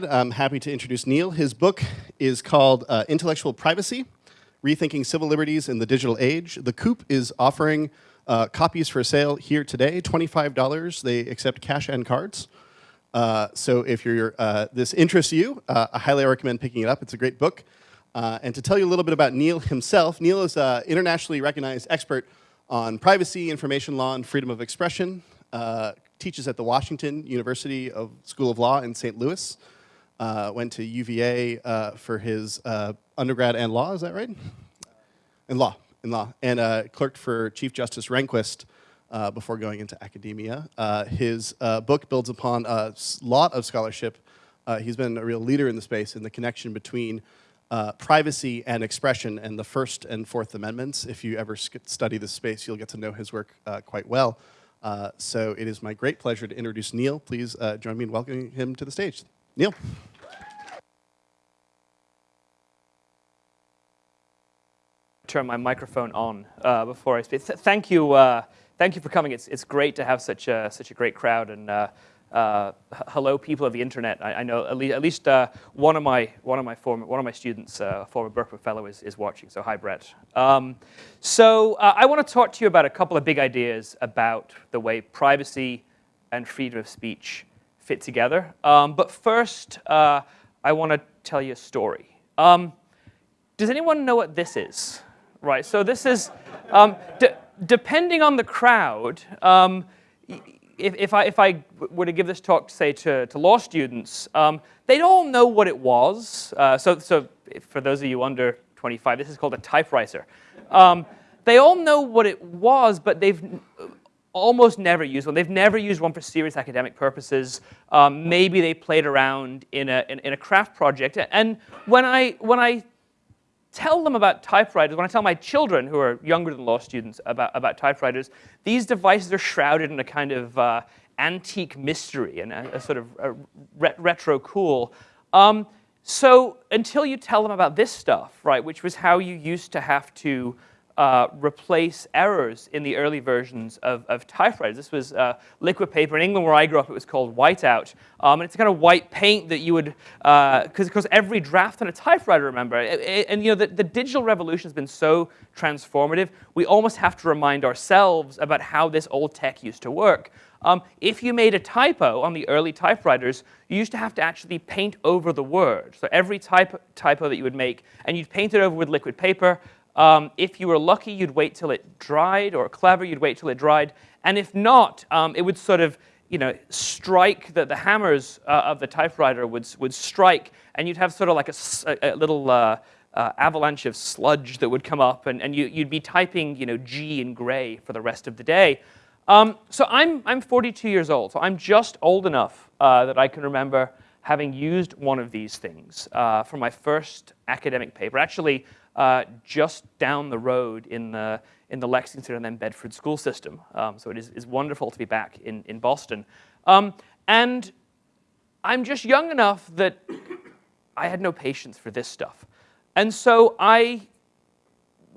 I'm happy to introduce Neil. His book is called uh, Intellectual Privacy, Rethinking Civil Liberties in the Digital Age. The Coop is offering uh, copies for sale here today, $25. They accept cash and cards. Uh, so if uh, this interests you, uh, I highly recommend picking it up. It's a great book. Uh, and to tell you a little bit about Neil himself, Neil is an internationally recognized expert on privacy, information law, and freedom of expression. teaches at the Washington University of School of Law in St. Louis uh, went to UVA uh, for his uh, undergrad and law, is that right? In law, in law, and uh, clerked for Chief Justice Rehnquist uh, before going into academia. Uh, his book builds upon a lot of scholarship. he's been a real leader in the space in the connection between privacy and expression and the First and Fourth Amendments. If you ever study this space, you'll get to know his work quite well. so it is my great pleasure to introduce Neil. Please join me in welcoming him to the stage. Neil. turn my microphone on uh, before I speak. Th thank you, uh, thank you for coming. It's it's great to have such a such a great crowd and. Uh, uh hello, people of the internet. I, I know at least, at least uh, one of my one of my former one of my students, uh, a former Berkeley fellow, is is watching. So hi, Brett. Um, so I want to talk to you about a couple of big ideas about the way privacy and freedom of speech fit together. Um, but first, I want to tell you a story. Um, does anyone know what this is? right? So this is, um, depending on the crowd, um, if, if, I, if I were to give this talk, say, to, to law students, um, they'd all know what it was. Uh, so, so for those of you under 25, this is called a typewriter. Um, they all know what it was, but they've almost never used one. They've never used one for serious academic purposes. Um, maybe they played around in a, in, in, a craft project. And when I, when I tell them about typewriters, when I tell my children who are younger than law students about, about typewriters, these devices are shrouded in a kind of uh, antique mystery and a, a sort of a re retro cool. Um, so until you tell them about this stuff, right, which was how you used to have to uh, replace errors in the early versions of, of typewriters. This was uh, liquid paper. In England, where I grew up, it was called whiteout. Um, and it's a kind of white paint that you would, because uh, every draft on a typewriter, remember. It, it, and you know, the, the digital revolution has been so transformative, we almost have to remind ourselves about how this old tech used to work. Um, if you made a typo on the early typewriters, you used to have to actually paint over the word. So every type, typo that you would make, and you'd paint it over with liquid paper, um, if you were lucky, you'd wait till it dried, or clever, you'd wait till it dried. And if not, um, it would sort of you know, strike, the, the hammers uh, of the typewriter would, would strike, and you'd have sort of like a, a little uh, uh, avalanche of sludge that would come up, and, and you, would be typing you know, G in gray for the rest of the day. Um, so I'm, I'm 42 years old, so I'm just old enough uh, that I can remember having used one of these things uh, for my first academic paper. Actually, uh, just down the road in the, in the Lexington and then Bedford school system. Um, so it is, is wonderful to be back in, in Boston. Um, and I'm just young enough that I had no patience for this stuff. And so I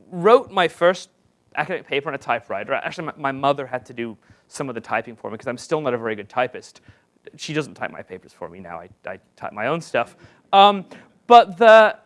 wrote my first academic paper on a typewriter. Actually, my, my mother had to do some of the typing for me because I'm still not a very good typist. She doesn't type my papers for me now. I, I type my own stuff. Um, but the,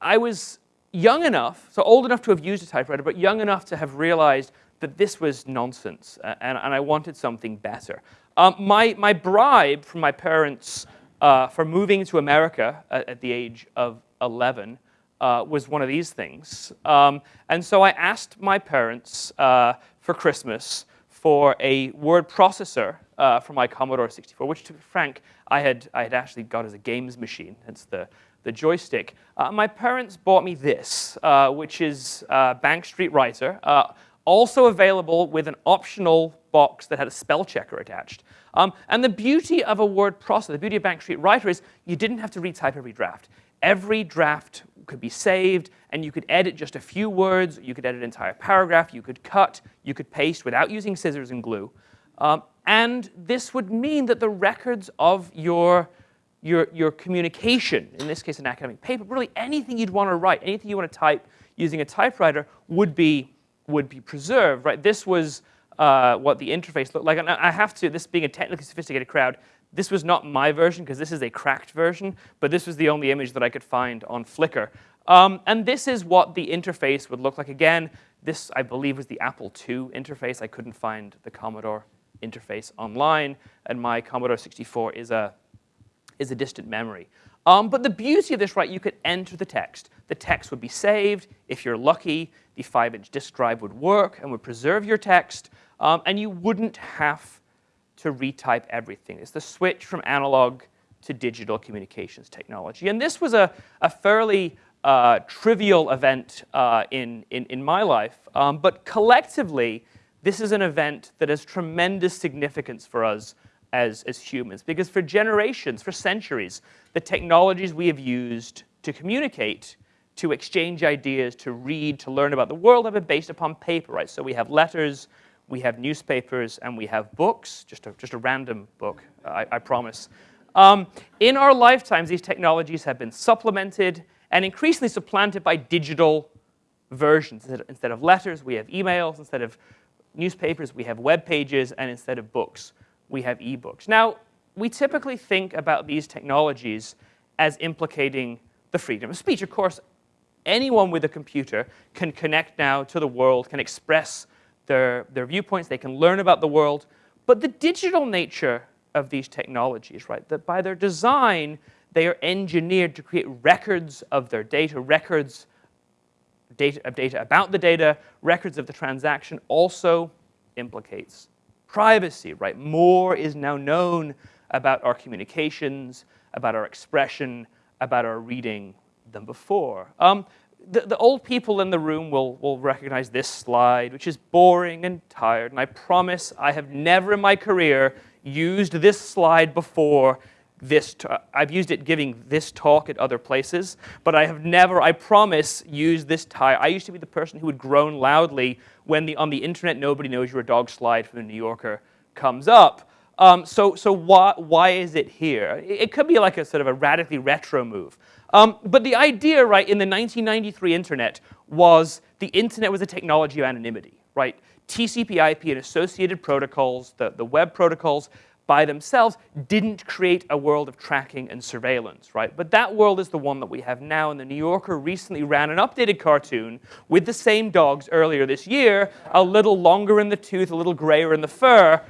I was young enough, so old enough to have used a typewriter, but young enough to have realized that this was nonsense, and, and I wanted something better. Um, my, my bribe from my parents uh, for moving to America at, at, the age of 11 uh, was one of these things. Um, and so I asked my parents uh, for Christmas for a word processor uh, for my Commodore 64, which, to be frank, I had, I had actually got as a games machine. It's the, the joystick. Uh, my parents bought me this, uh, which is uh, Bank Street Writer, uh, also available with an optional box that had a spell checker attached. Um, and the beauty of a word processor, the beauty of Bank Street Writer is you didn't have to retype every draft. Every draft could be saved, and you could edit just a few words, you could edit an entire paragraph, you could cut, you could paste without using scissors and glue. Um, and this would mean that the records of your your, your communication, in this case an academic paper, really anything you'd want to write, anything you want to type using a typewriter would be, would be preserved, right? This was uh, what the interface looked like. And I have to, this being a technically sophisticated crowd, This was not my version because this is a cracked version, but this was the only image that I could find on Flickr. Um, and this is what the interface would look like. Again, this, I believe, was the Apple II interface. I couldn't find the Commodore interface online, and my Commodore 64 is a, is a distant memory. Um, but the beauty of this, right, you could enter the text. The text would be saved. If you're lucky, the 5-inch disk drive would work and would preserve your text, um, and you wouldn't have to retype everything. It's the switch from analog to digital communications technology. And this was a, a fairly uh, trivial event uh, in, in, in, my life, um, but collectively, this is an event that has tremendous significance for us as, as humans, because for generations, for centuries, the technologies we have used to communicate, to exchange ideas, to read, to learn about the world have been based upon paper, right? So we have letters, we have newspapers, and we have books, just a, just a random book, I, I promise. Um, in our lifetimes, these technologies have been supplemented and increasingly supplanted by digital versions. Instead of letters, we have emails. Instead of newspapers, we have web pages. And instead of books, we have ebooks. Now, we typically think about these technologies as implicating the freedom of speech. Of course, anyone with a computer can connect now to the world, can express their, their viewpoints, they can learn about the world. But the digital nature of these technologies, right, that by their design, they are engineered to create records of their data, records data, of data about the data, records of the transaction, also implicates privacy, right? More is now known about our communications, about our expression, about our reading than before. Um, the, the, old people in the room will, will recognize this slide, which is boring and tired. And I promise I have never in my career used this slide before. This I've used it giving this talk at other places, but I have never, I promise, used this tie. I used to be the person who would groan loudly when the, on the internet nobody knows your dog slide from the New Yorker comes up. Um, so so why, why is it here? It, it could be like a sort of a radically retro move. Um, but the idea, right, in the 1993 internet was the internet was a technology of anonymity, right? TCP IP and associated protocols, the, the web protocols, by themselves didn't create a world of tracking and surveillance, right? But that world is the one that we have now, and the New Yorker recently ran an updated cartoon with the same dogs earlier this year, a little longer in the tooth, a little grayer in the fur.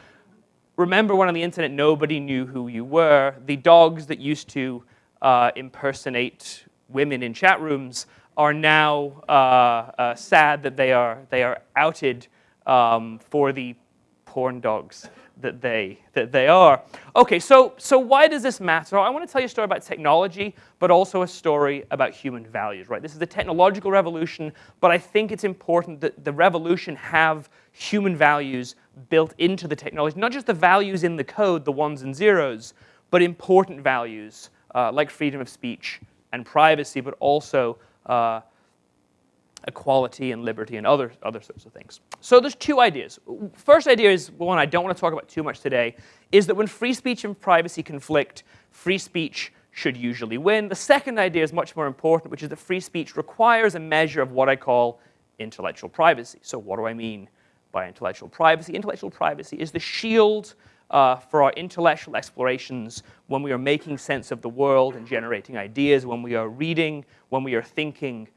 Remember when on the internet nobody knew who you were? The dogs that used to uh, impersonate women in chat rooms are now uh, uh, sad that they are, they are outed um, for the porn dogs that they, that they are. Okay, so, so why does this matter? I want to tell you a story about technology, but also a story about human values, right? This is a technological revolution, but I think it's important that the revolution have human values built into the technology, not just the values in the code, the ones and zeros, but important values uh, like freedom of speech and privacy, but also uh, equality and liberty and other, other sorts of things. So there's two ideas. First idea is one I don't want to talk about too much today, is that when free speech and privacy conflict, free speech should usually win. The second idea is much more important, which is that free speech requires a measure of what I call intellectual privacy. So what do I mean by intellectual privacy? Intellectual privacy is the shield uh, for our intellectual explorations when we are making sense of the world and generating ideas, when we are reading, when we are thinking,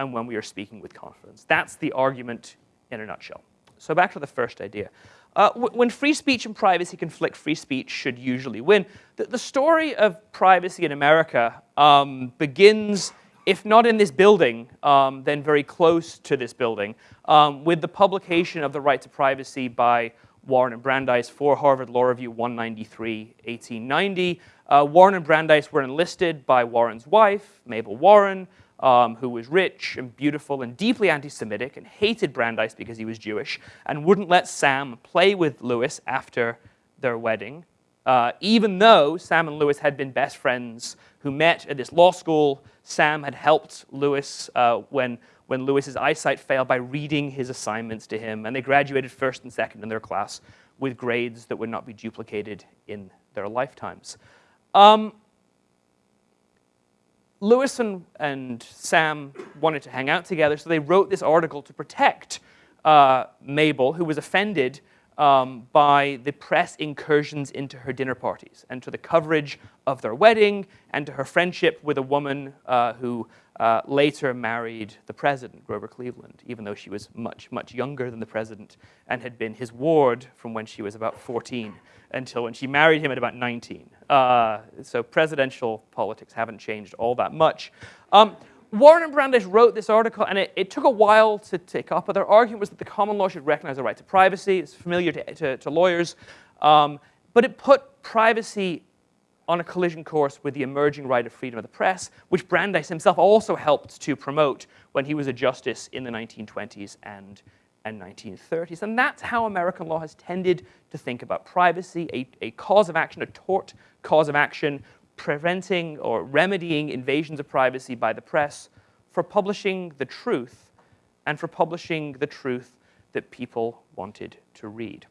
and when we are speaking with confidence. That's the argument in a nutshell. So back to the first idea. Uh, when free speech and privacy conflict, free speech should usually win. The, the story of privacy in America um, begins, if not in this building, um, then very close to this building, um, with the publication of the right to privacy by Warren and Brandeis for Harvard Law Review 193, 1890. Uh, Warren and Brandeis were enlisted by Warren's wife, Mabel Warren, um, who was rich and beautiful and deeply anti-Semitic and hated Brandeis because he was Jewish and wouldn't let Sam play with Louis after their wedding, uh, even though Sam and Louis had been best friends who met at this law school. Sam had helped Louis uh, when when Louis's eyesight failed by reading his assignments to him, and they graduated first and second in their class with grades that would not be duplicated in their lifetimes. Um, Louis and, and, Sam wanted to hang out together, so they wrote this article to protect uh, Mabel, who was offended um, by the press incursions into her dinner parties and to the coverage of their wedding and to her friendship with a woman uh, who uh, later married the president, Grover Cleveland, even though she was much, much younger than the president and had been his ward from when she was about 14 until when she married him at about 19. Uh, so presidential politics haven't changed all that much. Um, Warren and Brandeis wrote this article, and it, it, took a while to take up, but their argument was that the common law should recognize the right to privacy. It's familiar to, to, to lawyers. Um, but it put privacy on a collision course with the emerging right of freedom of the press, which Brandeis himself also helped to promote when he was a justice in the 1920s and, and 1930s. And that's how American law has tended to think about privacy, a, a cause of action, a tort cause of action preventing or remedying invasions of privacy by the press for publishing the truth and for publishing the truth that people wanted to read.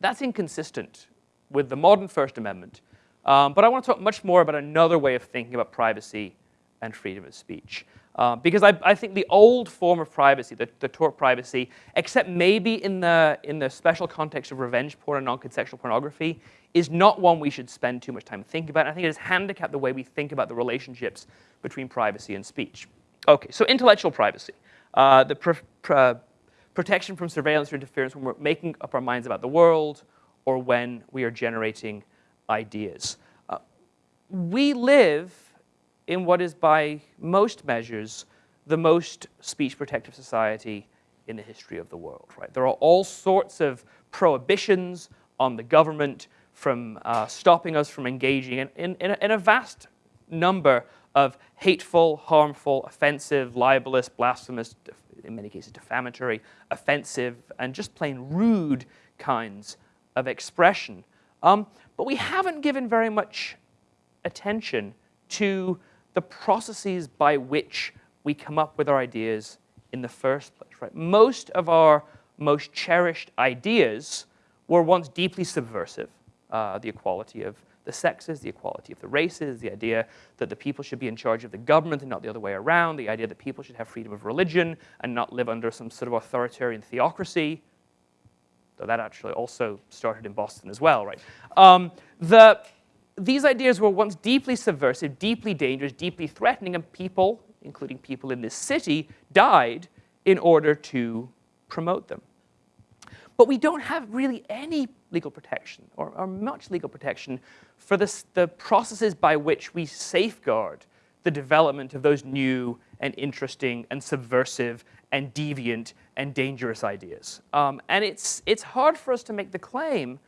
That's inconsistent with the modern First Amendment, um, but I want to talk much more about another way of thinking about privacy and freedom of speech. Uh, because I, I, think the old form of privacy, the, the tort privacy, except maybe in the, in the special context of revenge porn and non-consensual pornography, is not one we should spend too much time thinking about. I think it has handicapped the way we think about the relationships between privacy and speech. Okay, so intellectual privacy. Uh, the pr pr protection from surveillance or interference when we're making up our minds about the world or when we are generating ideas. Uh, we live in what is by most measures the most speech protective society in the history of the world. Right? There are all sorts of prohibitions on the government from uh, stopping us from engaging in, in, in, a, in, a, vast number of hateful, harmful, offensive, libelous, blasphemous, in many cases defamatory, offensive, and just plain rude kinds of expression. Um, but we haven't given very much attention to the processes by which we come up with our ideas in the first place. Right? Most of our most cherished ideas were once deeply subversive. Uh, the equality of the sexes, the equality of the races, the idea that the people should be in charge of the government and not the other way around, the idea that people should have freedom of religion and not live under some sort of authoritarian theocracy, though that actually also started in Boston as well, right? Um, the, these ideas were once deeply subversive, deeply dangerous, deeply threatening, and people, including people in this city, died in order to promote them. But we don't have really any legal protection, or, or much legal protection, for this, the processes by which we safeguard the development of those new and interesting and subversive and deviant and dangerous ideas. Um, and it's, it's hard for us to make the claim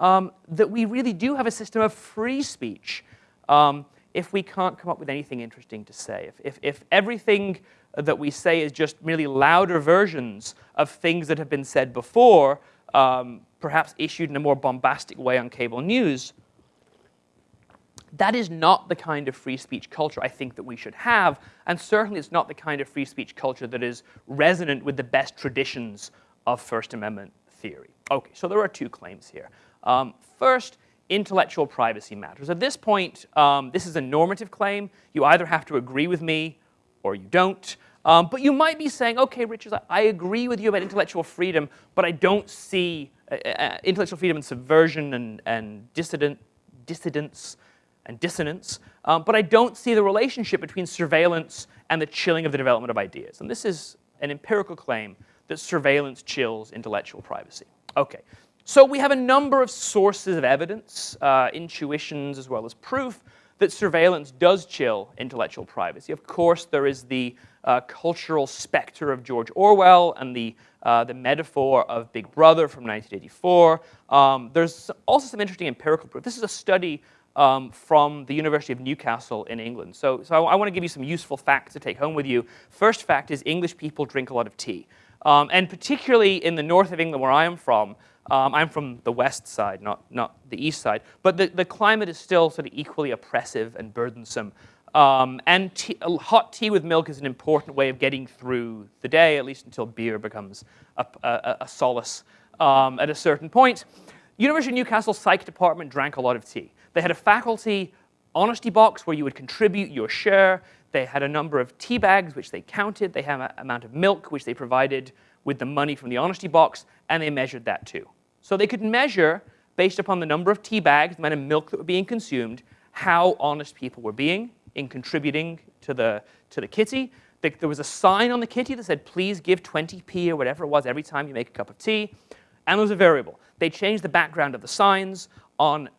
um, that we really do have a system of free speech um, if we can't come up with anything interesting to say. If, if, if everything that we say is just merely louder versions of things that have been said before, um, perhaps issued in a more bombastic way on cable news, that is not the kind of free speech culture I think that we should have, and certainly it's not the kind of free speech culture that is resonant with the best traditions of First Amendment theory. Okay, so there are two claims here. Um, first, intellectual privacy matters. At this point, um, this is a normative claim. You either have to agree with me or you don't. Um, but you might be saying, okay, Richard, I, I, agree with you about intellectual freedom, but I don't see uh, uh, intellectual freedom and subversion and, and dissident, dissidence and dissonance, um, but I don't see the relationship between surveillance and the chilling of the development of ideas. And this is an empirical claim that surveillance chills intellectual privacy. Okay, so we have a number of sources of evidence, uh, intuitions as well as proof, that surveillance does chill intellectual privacy. Of course, there is the uh, cultural specter of George Orwell and the, uh, the metaphor of Big Brother from 1984. Um, there's also some interesting empirical proof. This is a study um, from the University of Newcastle in England. So, so I, I want to give you some useful facts to take home with you. First fact is English people drink a lot of tea. Um, and particularly in the north of England where I am from, um, I'm from the west side, not, not the east side. But the, the climate is still sort of equally oppressive and burdensome. Um, and tea, hot tea with milk is an important way of getting through the day, at least until beer becomes a, a, a solace um, at a certain point. University of Newcastle Psych Department drank a lot of tea. They had a faculty honesty box where you would contribute your share. They had a number of tea bags, which they counted. They had an amount of milk, which they provided with the money from the honesty box, and they measured that too. So they could measure, based upon the number of tea bags, the amount of milk that were being consumed, how honest people were being in contributing to the, to the kitty. There was a sign on the kitty that said, please give 20p or whatever it was every time you make a cup of tea. And there was a variable. They changed the background of the signs. On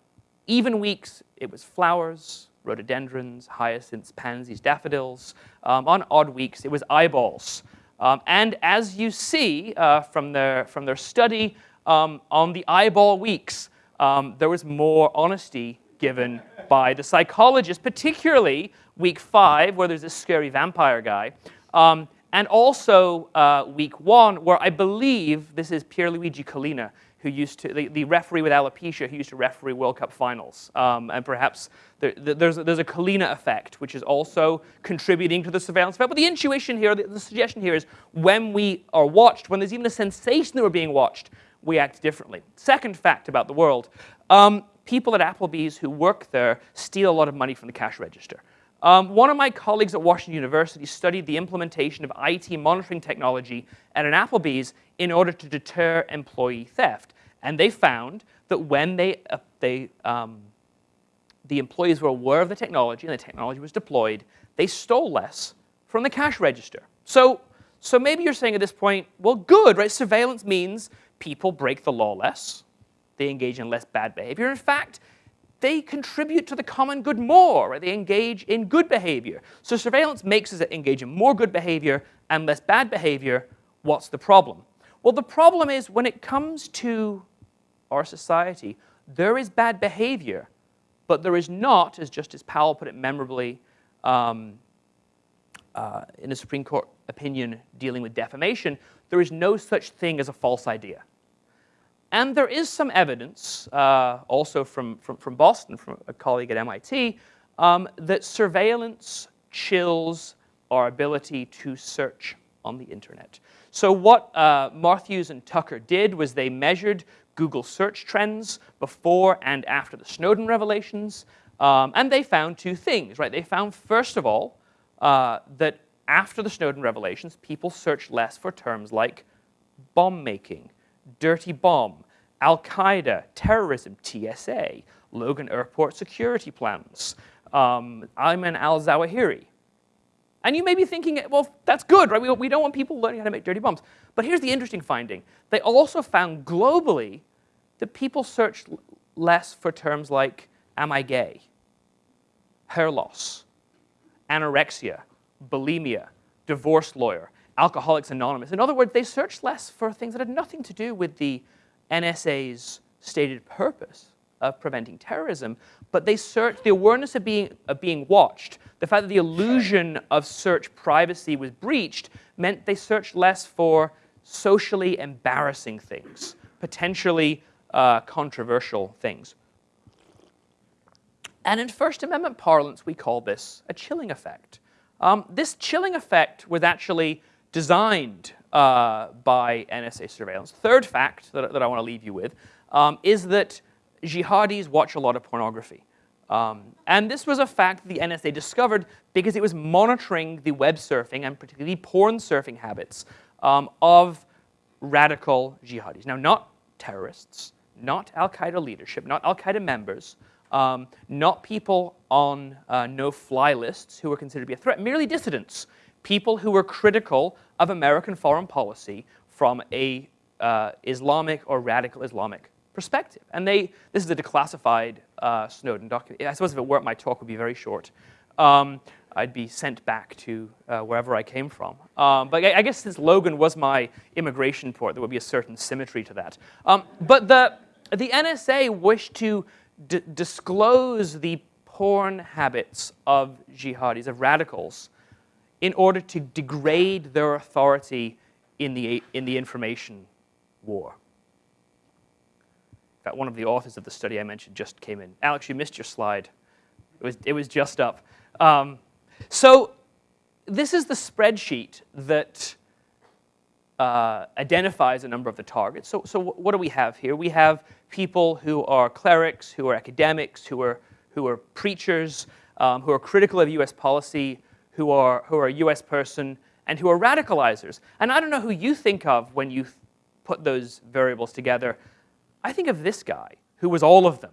even weeks, it was flowers, rhododendrons, hyacinths, pansies, daffodils. Um, on odd weeks, it was eyeballs. Um, and as you see uh, from, their, from their study, um, on the eyeball weeks, um, there was more honesty given by the psychologist, particularly week five, where there's this scary vampire guy, um, and also uh, week one, where I believe this is Pierluigi Collina, who used to, the, the, referee with alopecia who used to referee World Cup finals. Um, and perhaps there, there's, a, there's a Collina effect, which is also contributing to the surveillance effect. But the intuition here, the, the suggestion here is when we are watched, when there's even a sensation that we're being watched, we act differently. Second fact about the world, um, people at Applebee's who work there steal a lot of money from the cash register. Um, one of my colleagues at Washington University studied the implementation of IT monitoring technology at an Applebee's in order to deter employee theft. And they found that when they, uh, they, um, the employees were aware of the technology and the technology was deployed, they stole less from the cash register. So, so maybe you're saying at this point, well, good, right? Surveillance means people break the law less. They engage in less bad behavior. In fact, they contribute to the common good more. Right? They engage in good behavior. So surveillance makes us engage in more good behavior and less bad behavior. What's the problem? Well, the problem is when it comes to our society, there is bad behavior, but there is not, as Justice Powell put it memorably um, uh, in a Supreme Court opinion dealing with defamation, there is no such thing as a false idea. And there is some evidence, uh, also from, from, from, Boston, from a colleague at MIT, um, that surveillance chills our ability to search on the internet. So what uh, Marthews and Tucker did was they measured Google search trends before and after the Snowden revelations, um, and they found two things, right? They found, first of all, uh, that after the Snowden revelations, people searched less for terms like bomb making, dirty bomb, Al-Qaeda, terrorism, TSA, Logan Airport security plans, um, Ayman al-Zawahiri. And you may be thinking, well, that's good, right? We, we don't want people learning how to make dirty bombs. But here's the interesting finding. They also found globally that people search less for terms like, am I gay? Hair loss, anorexia, bulimia, divorce lawyer, Alcoholics Anonymous. In other words, they searched less for things that had nothing to do with the NSA's stated purpose of preventing terrorism, but they searched the awareness of being, of being watched, the fact that the illusion of search privacy was breached meant they searched less for socially embarrassing things, potentially uh, controversial things. And in First Amendment parlance, we call this a chilling effect. Um, this chilling effect was actually designed uh, by NSA surveillance. Third fact that, that I want to leave you with um, is that jihadis watch a lot of pornography. Um, and this was a fact the NSA discovered because it was monitoring the web surfing and particularly porn surfing habits um, of radical jihadis. Now, not terrorists, not Al-Qaeda leadership, not Al-Qaeda members, um, not people on uh, no-fly lists who were considered to be a threat, merely dissidents, people who were critical of American foreign policy from a uh, Islamic or radical Islamic perspective. And they, this is a declassified uh, Snowden document. I suppose if it weren't, my talk would be very short. Um, I'd be sent back to uh, wherever I came from. Um, but I, I, guess since Logan was my immigration port, there would be a certain symmetry to that. Um, but the, the NSA wished to disclose the porn habits of jihadis, of radicals, in order to degrade their authority in the, in the information war. In fact, one of the authors of the study I mentioned just came in. Alex, you missed your slide. It was, it was just up. Um, so this is the spreadsheet that uh, identifies a number of the targets. So, so what do we have here? We have people who are clerics, who are academics, who are, who are preachers, um, who are critical of US policy, who are, who are a US person, and who are radicalizers. And I don't know who you think of when you put those variables together. I think of this guy, who was all of them.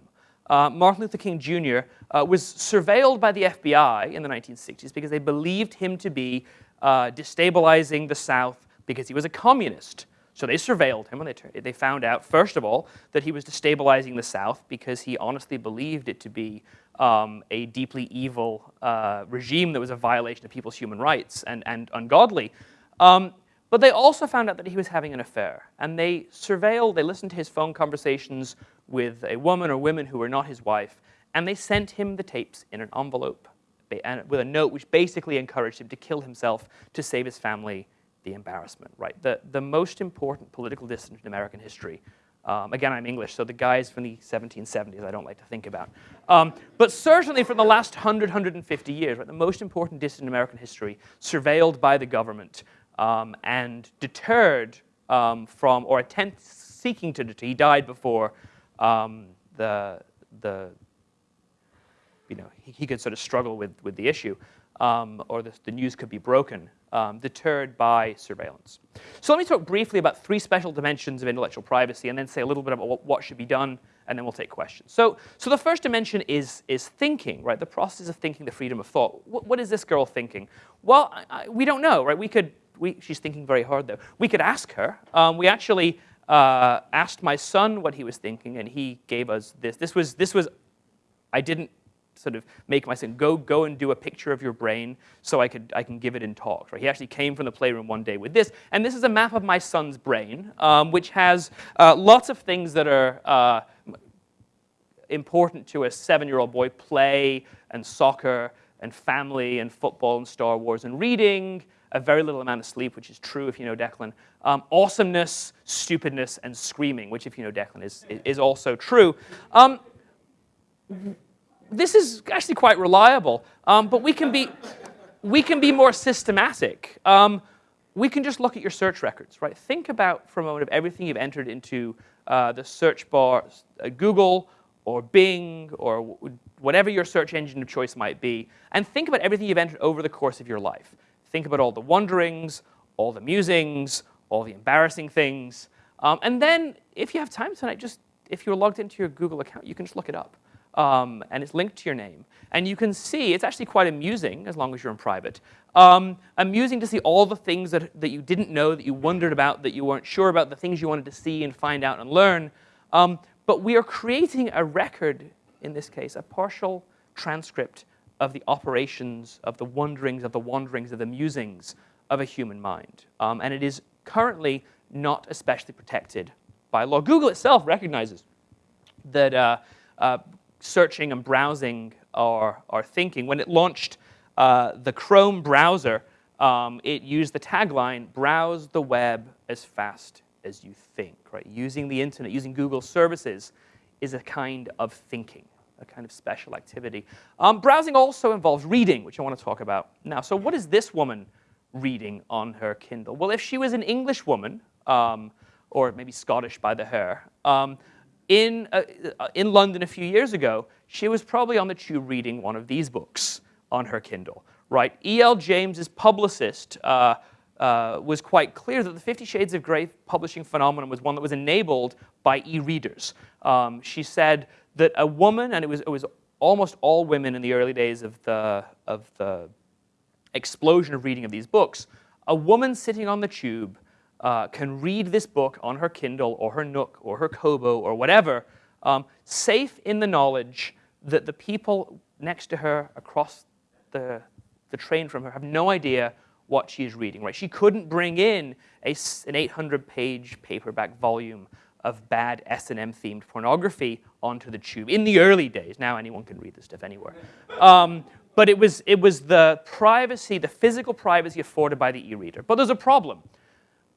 Uh, Martin Luther King Jr. Uh, was surveilled by the FBI in the 1960s because they believed him to be uh, destabilizing the South because he was a communist. So they surveilled him and they, they found out, first of all, that he was destabilizing the South because he honestly believed it to be um, a deeply evil uh, regime that was a violation of people's human rights and, and ungodly. Um, but they also found out that he was having an affair. And they surveilled, they listened to his phone conversations with a woman or women who were not his wife, and they sent him the tapes in an envelope with a note which basically encouraged him to kill himself to save his family the embarrassment, right? The, the most important political dissident in American history. Um, again, I'm English, so the guys from the 1770s I don't like to think about. Um, but certainly from the last 100, 150 years, right, the most important dissident in American history, surveilled by the government um, and deterred um, from, or attempt seeking to deter, he died before um, the, the, you know, he, he, could sort of struggle with, with the issue, um, or the, the news could be broken um, deterred by surveillance. So let me talk briefly about three special dimensions of intellectual privacy and then say a little bit about what, should be done and then we'll take questions. So, so the first dimension is, is thinking, right? The process of thinking, the freedom of thought. what, what is this girl thinking? Well, I, I, we don't know, right? We could, we, she's thinking very hard though. We could ask her. Um, we actually uh, asked my son what he was thinking and he gave us this. This was, this was I didn't sort of make my son go go and do a picture of your brain so I could I can give it in talks. Right? He actually came from the playroom one day with this, and this is a map of my son's brain, um, which has uh, lots of things that are. Uh, important to a seven-year-old boy play and soccer and family and football and Star Wars and reading, a very little amount of sleep, which is true if you know Declan, um, awesomeness, stupidness, and screaming, which if you know Declan is, is also true. Um, this is actually quite reliable, um, but we can be, we can be more systematic. Um, we can just look at your search records, right? Think about for a moment of everything you've entered into uh, the search bar, uh, Google or Bing or whatever your search engine of choice might be, and think about everything you've entered over the course of your life. Think about all the wonderings, all the musings, all the embarrassing things. Um, and then, if you have time tonight, just if you're logged into your Google account, you can just look it up um, and it's linked to your name. And you can see, it's actually quite amusing, as long as you're in private, um, amusing to see all the things that, that you didn't know, that you wondered about, that you weren't sure about, the things you wanted to see and find out and learn. Um, but we are creating a record, in this case, a partial transcript of the operations, of the wonderings, of the wanderings, of the musings of a human mind. Um, and it is currently not especially protected by law. Google itself recognizes that uh, uh, searching and browsing our, our thinking. When it launched uh, the Chrome browser, um, it used the tagline, browse the web as fast as you think, right? Using the internet, using Google services is a kind of thinking, a kind of special activity. Um, browsing also involves reading, which I want to talk about now. So what is this woman reading on her Kindle? Well, if she was an English woman, um, or maybe Scottish by the hair, um, in, uh, uh, in London a few years ago, she was probably on the tube reading one of these books on her Kindle, right? E.L. James's publicist uh, uh, was quite clear that the Fifty Shades of Grey publishing phenomenon was one that was enabled by e-readers. Um, she said that a woman, and it was, it was almost all women in the early days of the, of the explosion of reading of these books, a woman sitting on the tube uh, can read this book on her Kindle or her Nook or her Kobo or whatever, um, safe in the knowledge that the people next to her across the, the train from her have no idea what she is reading, right? She couldn't bring in a, an 800-page paperback volume of bad S&M themed pornography onto the tube in the early days. Now anyone can read this stuff anywhere. Um, but it was, it was the privacy, the physical privacy afforded by the e-reader. But there's a problem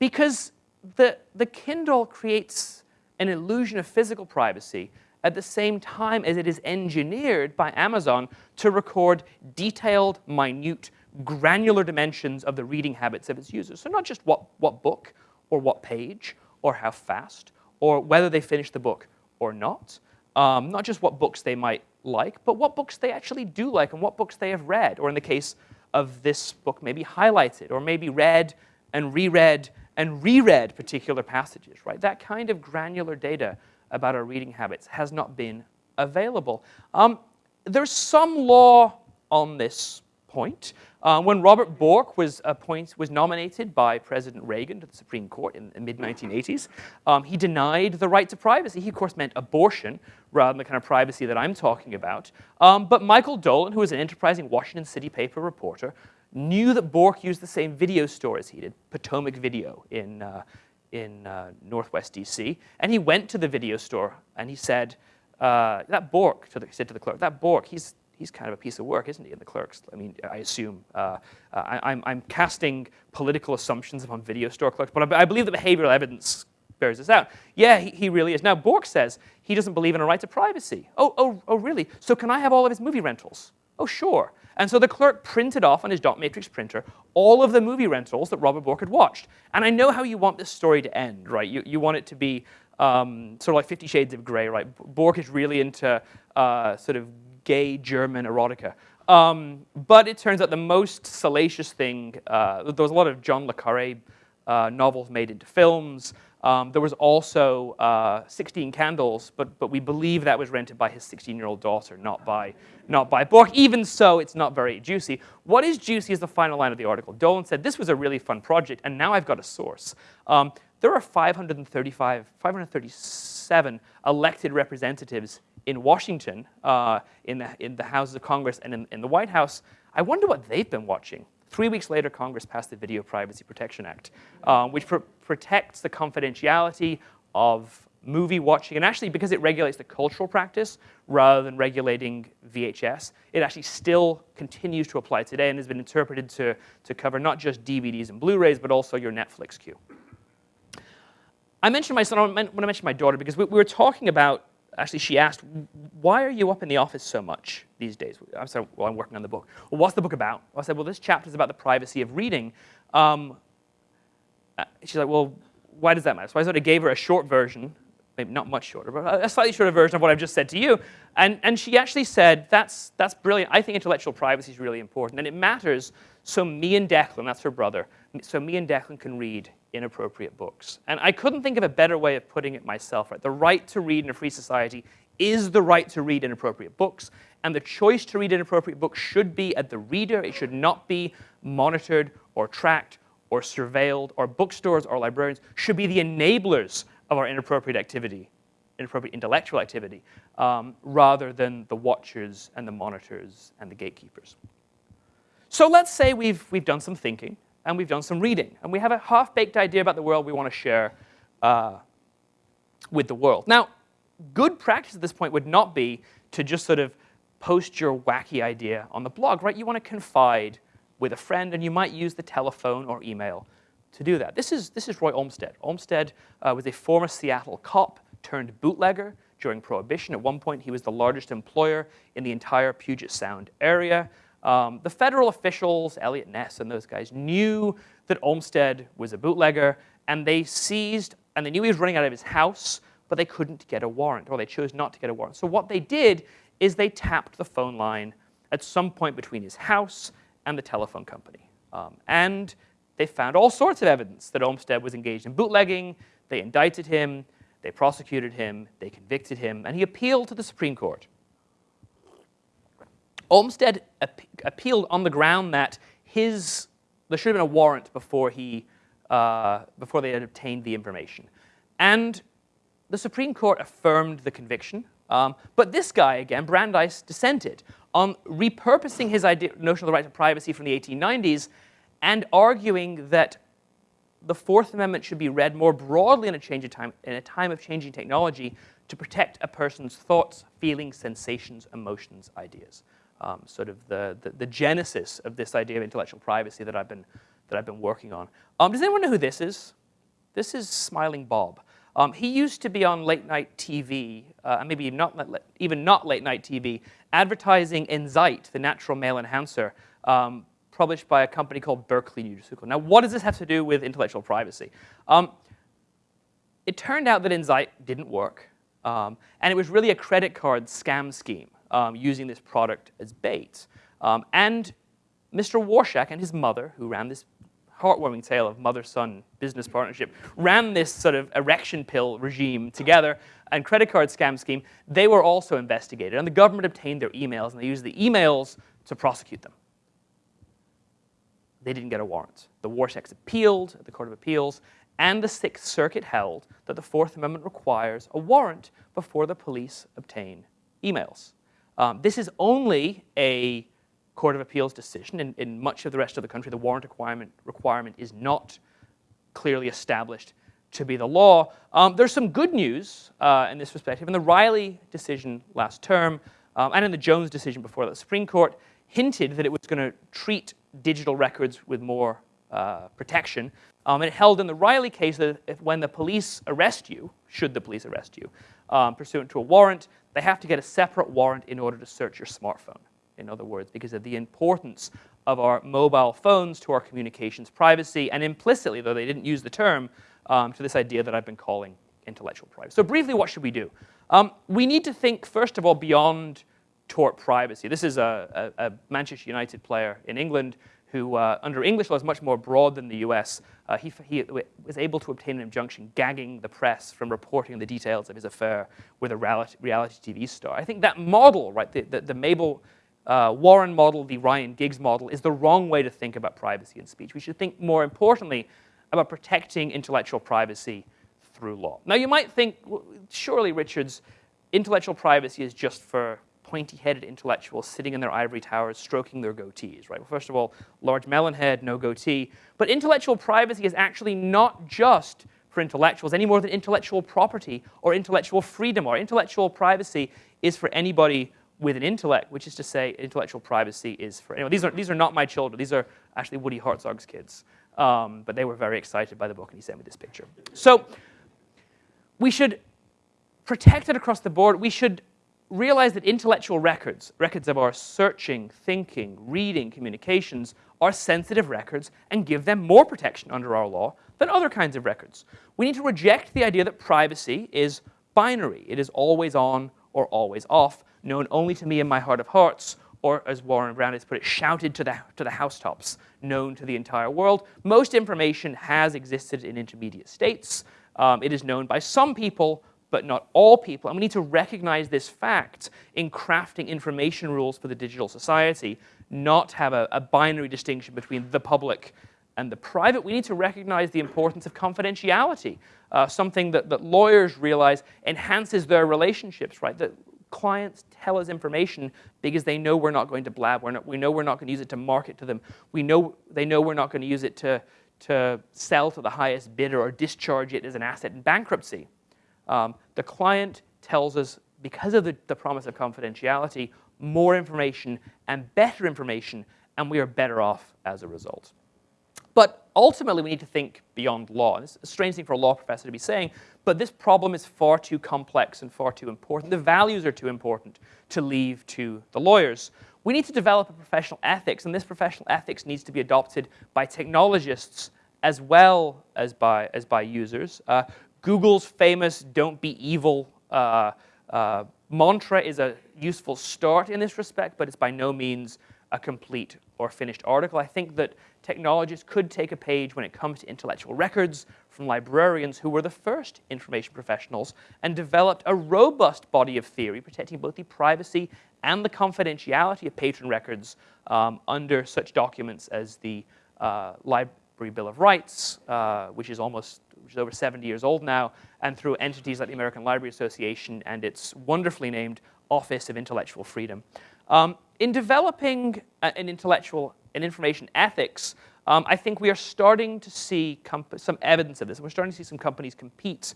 because the, the Kindle creates an illusion of physical privacy at the same time as it is engineered by Amazon to record detailed, minute, granular dimensions of the reading habits of its users. So not just what, what book or what page or how fast or whether they finish the book or not. Um, not just what books they might like, but what books they actually do like and what books they have read, or in the case of this book maybe highlighted or maybe read and reread and reread particular passages, right? That kind of granular data about our reading habits has not been available. Um, there's some law on this point. Uh, when Robert Bork was, appointed, was nominated by President Reagan to the Supreme Court in the mid-1980s, um, he denied the right to privacy. He, of course, meant abortion rather than the kind of privacy that I'm talking about. Um, but Michael Dolan, who was an enterprising Washington City paper reporter, knew that Bork used the same video store as he did, Potomac Video in, uh, in uh, Northwest DC. And he went to the video store and he said, uh, that Bork, to the, said to the clerk, that Bork, he's, he's kind of a piece of work, isn't he? And the clerks, I mean, I assume, uh, uh, I, am I'm, I'm casting political assumptions upon video store clerks, but I, I believe the behavioral evidence bears this out. Yeah, he, he, really is. Now, Bork says he doesn't believe in a right to privacy. Oh, oh, oh, really? So can I have all of his movie rentals? Oh, sure. And so the clerk printed off on his dot matrix printer all of the movie rentals that Robert Bork had watched. And I know how you want this story to end, right? You, you want it to be um, sort of like Fifty Shades of Grey, right? Bork is really into uh, sort of gay German erotica. Um, but it turns out the most salacious thing, uh, there was a lot of John le Carre uh, novels made into films. Um, there was also uh, 16 Candles, but, but we believe that was rented by his 16-year-old daughter, not by, not by Bork. Even so, it's not very juicy. What is juicy is the final line of the article. Dolan said, this was a really fun project, and now I've got a source. Um, there are 535, 537 elected representatives in Washington, uh, in, the, in the Houses of Congress and in, in the White House. I wonder what they've been watching. Three weeks later, Congress passed the Video Privacy Protection Act, uh, which protects the confidentiality of movie watching. And actually, because it regulates the cultural practice rather than regulating VHS, it actually still continues to apply today and has been interpreted to, to cover not just DVDs and Blu-rays, but also your Netflix queue. I mentioned my son I mentioned my daughter because we, we were talking about, actually she asked, why are you up in the office so much these days? I said, well, I'm working on the book. Well, what's the book about? I said, well, this chapter is about the privacy of reading. Um, Uh, she's like, well, why does that matter? So I sort of gave her a short version, maybe not much shorter, but a slightly shorter version of what I've just said to you. And, and she actually said, that's, that's brilliant. I think intellectual privacy is really important. And it matters so me and Declan, that's her brother, so me and Declan can read inappropriate books. And I couldn't think of a better way of putting it myself. Right? The right to read in a free society is the right to read inappropriate books, and the choice to read inappropriate books should be at the reader. It should not be monitored or tracked or surveilled, or bookstores or librarians should be the enablers of our inappropriate activity, inappropriate intellectual activity, um, rather than the watchers and the monitors and the gatekeepers. So let's say we've, we've done some thinking, and we've done some reading. And we have a half-baked idea about the world we want to share uh, with the world. Now, good practice at this point would not be to just sort of post your wacky idea on the blog, right? You want to confide with a friend, and you might use the telephone or email to do that. This is, this is Roy Olmsted. Olmsted uh, was a former Seattle cop turned bootlegger during Prohibition. At one point, he was the largest employer in the entire Puget Sound area. Um, the federal officials, Eliot Ness and those guys, knew that Olmsted was a bootlegger, and they seized, and they knew he was running out of his house, but they couldn't get a warrant, or they chose not to get a warrant. So what they did is they tapped the phone line at some point between his house and the telephone company. Um, and they found all sorts of evidence that Olmsted was engaged in bootlegging. They indicted him, they prosecuted him, they convicted him, and he appealed to the Supreme Court. Olmsted ap appealed on the ground that his, there should have been a warrant before, he, uh, before they had obtained the information. And the Supreme Court affirmed the conviction. Um, but this guy, again, Brandeis, dissented on repurposing his idea, notion of the right to privacy from the 1890s and arguing that the Fourth Amendment should be read more broadly in a, change of time, in a time of changing technology to protect a person's thoughts, feelings, sensations, emotions, ideas um, sort of the, the, the, genesis of this idea of intellectual privacy that I've been, that I've been working on. Um, does anyone know who this is? This is Smiling Bob. Um, he used to be on late night TV, uh, maybe not, even not late night TV, advertising Enzyte, the natural male enhancer, um, published by a company called Berkeley Nutraceutical. Now, what does this have to do with intellectual privacy? Um, it turned out that Enzyte didn't work, um, and it was really a credit card scam scheme um, using this product as bait. Um, and Mr. Warshak and his mother, who ran this heartwarming tale of mother-son business partnership, ran this sort of erection pill regime together and credit card scam scheme, they were also investigated. And the government obtained their emails, and they used the emails to prosecute them. They didn't get a warrant. The Warshaks appealed at the Court of Appeals, and the Sixth Circuit held that the Fourth Amendment requires a warrant before the police obtain emails. Um, this is only a Court of Appeals decision. In, in much of the rest of the country, the warrant requirement, requirement is not clearly established to be the law. Um, there's some good news uh, in this perspective. In the Riley decision last term, um, and in the Jones decision before that, the Supreme Court, hinted that it was going to treat digital records with more uh, protection. Um, it held in the Riley case that if, when the police arrest you, should the police arrest you, um, pursuant to a warrant, they have to get a separate warrant in order to search your smartphone in other words, because of the importance of our mobile phones to our communications privacy, and implicitly, though they didn't use the term, um, to this idea that I've been calling intellectual privacy. So briefly, what should we do? Um, we need to think, first of all, beyond tort privacy. This is a, a, a Manchester United player in England who, uh, under English law, is much more broad than the US. Uh, he, he, was able to obtain an injunction gagging the press from reporting the details of his affair with a reality, reality TV star. I think that model, right, the, the, the Mabel uh, Warren model, the Ryan Giggs model, is the wrong way to think about privacy and speech. We should think more importantly about protecting intellectual privacy through law. Now, you might think, surely, Richards, intellectual privacy is just for pointy-headed intellectuals sitting in their ivory towers stroking their goatees, right? Well, first of all, large melon head, no goatee. But intellectual privacy is actually not just for intellectuals any more than intellectual property or intellectual freedom or intellectual privacy is for anybody with an intellect, which is to say intellectual privacy is for anyone. These are, these are not my children. These are actually Woody Hartzog's kids. Um, but they were very excited by the book, and he sent me this picture. So we should protect it across the board. We should realize that intellectual records, records of our searching, thinking, reading, communications, are sensitive records and give them more protection under our law than other kinds of records. We need to reject the idea that privacy is binary. It is always on or always off known only to me in my heart of hearts, or as Warren Brown has put it, shouted to the, to the housetops, known to the entire world. Most information has existed in intermediate states. Um, it is known by some people, but not all people. And we need to recognize this fact in crafting information rules for the digital society, not have a, a binary distinction between the public and the private. We need to recognize the importance of confidentiality, uh, something that, that lawyers realize enhances their relationships, right? That clients tell us information because they know we're not going to blab. We're not, we know we're not going to use it to market to them. We know they know we're not going to use it to, to sell to the highest bidder or discharge it as an asset in bankruptcy. Um, the client tells us, because of the, the promise of confidentiality, more information and better information, and we are better off as a result. But ultimately, we need to think beyond law. And it's a strange thing for a law professor to be saying, but this problem is far too complex and far too important. The values are too important to leave to the lawyers. We need to develop a professional ethics, and this professional ethics needs to be adopted by technologists as well as by, as by users. Uh, Google's famous don't be evil uh, uh, mantra is a useful start in this respect, but it's by no means a complete or finished article. I think that technologists could take a page when it comes to intellectual records from librarians who were the first information professionals and developed a robust body of theory protecting both the privacy and the confidentiality of patron records um, under such documents as the uh, Library Bill of Rights, uh, which is almost which is over 70 years old now, and through entities like the American Library Association and its wonderfully named Office of Intellectual Freedom. Um, in developing an intellectual and information ethics, um, I think we are starting to see some evidence of this. We're starting to see some companies compete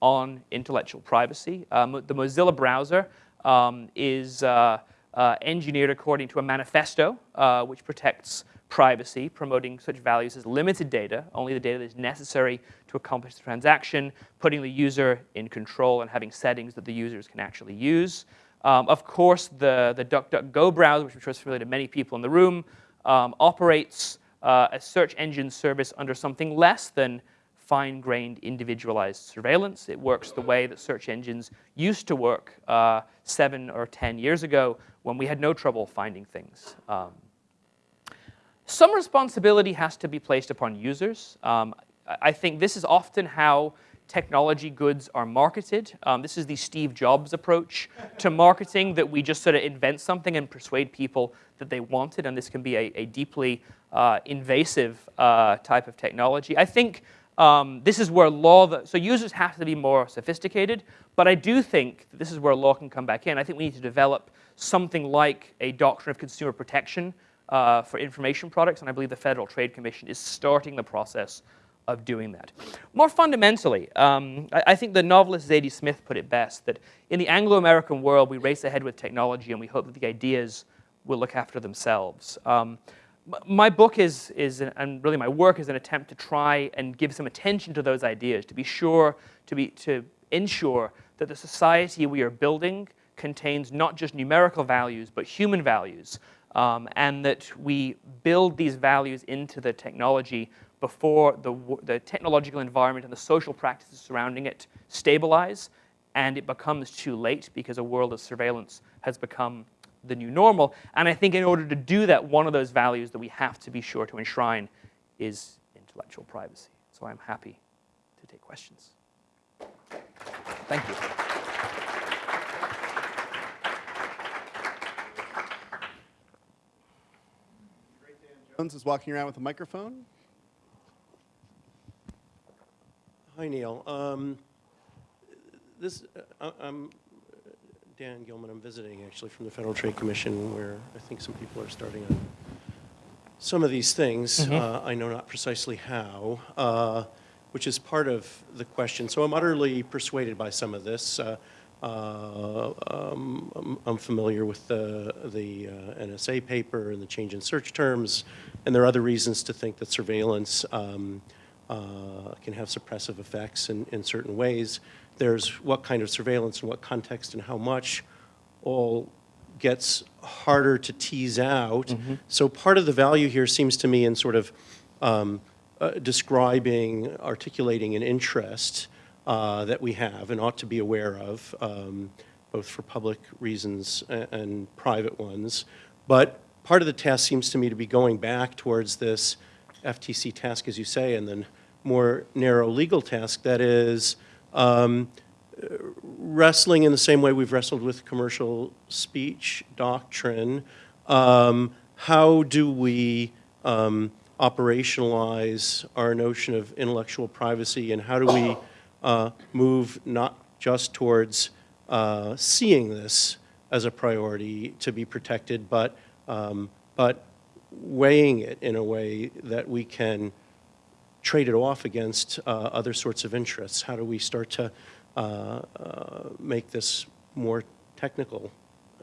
on intellectual privacy. Um, the Mozilla browser um, is uh, uh, engineered according to a manifesto uh, which protects privacy, promoting such values as limited data, only the data that is necessary to accomplish the transaction, putting the user in control and having settings that the users can actually use. Um, of course, the, the DuckDuckGo browser, which I'm sure is familiar to many people in the room, um, operates uh, a search engine service under something less than fine-grained individualized surveillance. It works the way that search engines used to work uh, seven or 10 years ago when we had no trouble finding things. Um, some responsibility has to be placed upon users. Um, I think this is often how technology goods are marketed. Um, this is the Steve Jobs approach to marketing that we just sort of invent something and persuade people that they want it, and this can be a, a deeply uh, invasive uh, type of technology. I think um, this is where law, so users have to be more sophisticated, but I do think this is where law can come back in. I think we need to develop something like a doctrine of consumer protection uh, for information products, and I believe the Federal Trade Commission is starting the process of doing that. More fundamentally, um, I, I, think the novelist Zadie Smith put it best, that in the Anglo-American world, we race ahead with technology and we hope that the ideas will look after themselves. Um, my book is, is, and really my work is an attempt to try and give some attention to those ideas, to be sure, to, be, to ensure that the society we are building contains not just numerical values, but human values, um, and that we build these values into the technology before the, the technological environment and the social practices surrounding it stabilize, and it becomes too late because a world of surveillance has become the new normal. And I think in order to do that, one of those values that we have to be sure to enshrine is intellectual privacy. So I'm happy to take questions. Thank you. Jones is walking around with a microphone. Hi, Neil. Um, this, uh, I'm Dan Gilman. I'm visiting actually from the Federal Trade Commission, where I think some people are starting on some of these things. Mm -hmm. uh, I know not precisely how, uh, which is part of the question. So I'm utterly persuaded by some of this. Uh, uh um, I'm, I'm, familiar with the, the uh, NSA paper and the change in search terms, and there are other reasons to think that surveillance um, uh, can have suppressive effects in, in certain ways. There's what kind of surveillance and what context and how much all gets harder to tease out. Mm -hmm. So part of the value here seems to me in sort of um, uh, describing, articulating an interest uh, that we have and ought to be aware of, um, both for public reasons and, and private ones. But part of the task seems to me to be going back towards this FTC task, as you say, and then more narrow legal task that is um, wrestling in the same way we've wrestled with commercial speech doctrine. Um, how do we um, operationalize our notion of intellectual privacy and how do we uh, move not just towards uh, seeing this as a priority to be protected, but, um, but weighing it in a way that we can trade it off against uh, other sorts of interests? How do we start to uh, uh, make this more technical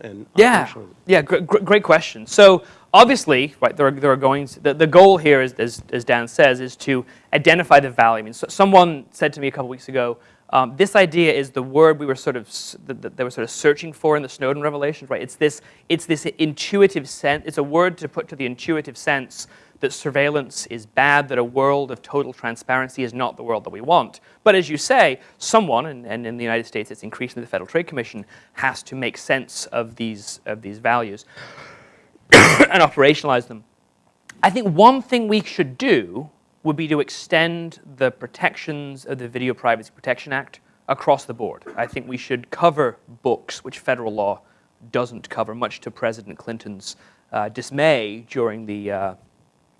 and yeah, yeah, gr great question. So obviously, right, there are, there are going, to, the, the goal here, is, as, as Dan says, is to identify the value. I mean, so someone said to me a couple weeks ago, um, this idea is the word we were sort of that they were sort of searching for in the Snowden revelations, right? It's this it's this intuitive sense. It's a word to put to the intuitive sense that surveillance is bad, that a world of total transparency is not the world that we want. But as you say, someone, and, and in the United States it's increasingly the Federal Trade Commission, has to make sense of these, of these values and operationalize them. I think one thing we should do would be to extend the protections of the Video Privacy Protection Act across the board. I think we should cover books, which federal law doesn't cover, much to President Clinton's uh, dismay during the uh,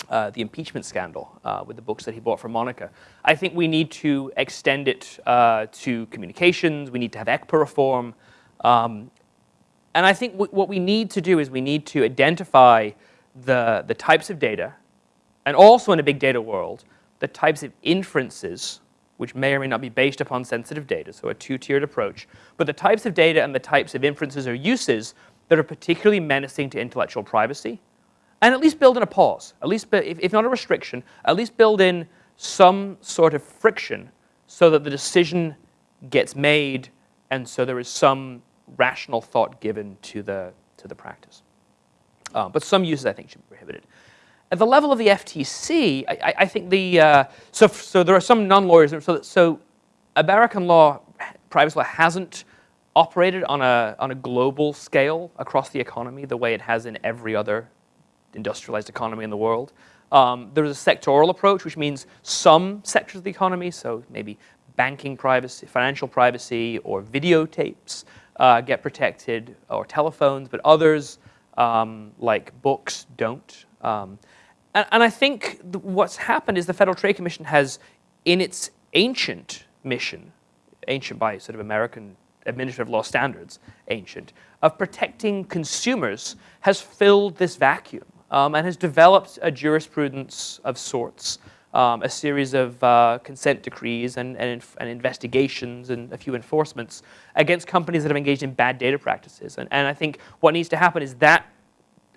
uh, the impeachment scandal uh, with the books that he bought for Monica. I think we need to extend it uh, to communications. We need to have ECPA reform. Um, and I think what we need to do is we need to identify the, the types of data, and also in a big data world, the types of inferences which may or may not be based upon sensitive data, so a two-tiered approach, but the types of data and the types of inferences or uses that are particularly menacing to intellectual privacy, and at least build in a pause, at least, if, not a restriction, at least build in some sort of friction so that the decision gets made and so there is some rational thought given to the, to the practice. Uh, but some uses, I think, should be prohibited. At the level of the FTC, I, I think the, uh, so, so there are some non-lawyers, so, so American law, privacy law hasn't operated on a, on a global scale across the economy the way it has in every other industrialized economy in the world. Um, there's a sectoral approach, which means some sectors of the economy, so maybe banking privacy, financial privacy, or videotapes uh, get protected, or telephones, but others, um, like books, don't. Um, and, and, I think what's happened is the Federal Trade Commission has, in its ancient mission, ancient by sort of American administrative law standards, ancient, of protecting consumers, has filled this vacuum um, and has developed a jurisprudence of sorts, um, a series of uh, consent decrees and, and, and, investigations and a few enforcements against companies that have engaged in bad data practices. And, and I think what needs to happen is that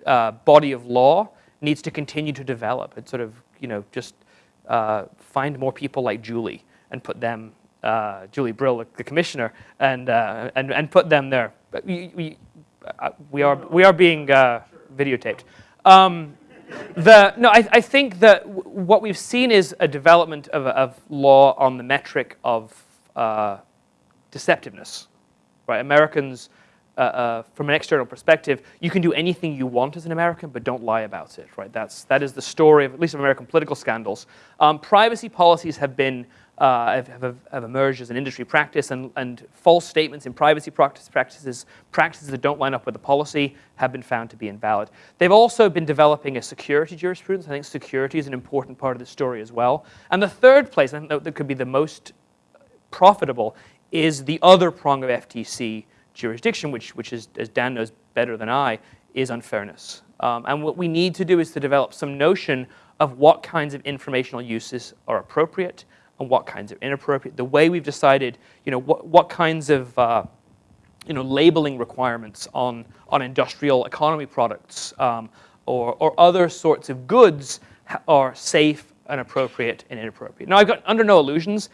uh, body of law needs to continue to develop and sort of, you know, just uh, find more people like Julie and put them, uh, Julie Brill, the commissioner, and, uh, and, and put them there. We, we, uh, we, are, we are being videotaped. Um, the, no, I, I, think that what we've seen is a development of, of law on the metric of uh, deceptiveness. Right? Americans, uh, uh, from an external perspective, you can do anything you want as an American, but don't lie about it. Right? That's, that is the story of at least of American political scandals. Um, privacy policies have been uh, have, have, emerged as an industry practice, and, and false statements in privacy practice, practices, practices that don't line up with the policy, have been found to be invalid. They've also been developing a security jurisprudence. I think security is an important part of the story as well. And the third place, I think that, that could be the most profitable, is the other prong of FTC jurisdiction, which, which is, as Dan knows better than I, is unfairness. Um, and what we need to do is to develop some notion of what kinds of informational uses are appropriate, and what kinds are inappropriate. The way we've decided, you know, what, what kinds of, uh, you know, labeling requirements on, on industrial economy products um, or, or other sorts of goods are safe and appropriate and inappropriate. Now, I've got under no illusions,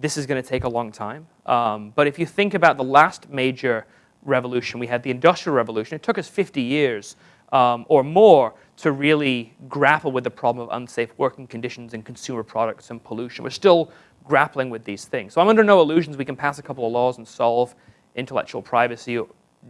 this is going to take a long time. Um, but if you think about the last major revolution, we had the Industrial Revolution. It took us 50 years um, or more to really grapple with the problem of unsafe working conditions in consumer products and pollution. We're still grappling with these things. So I'm under no illusions we can pass a couple of laws and solve intellectual privacy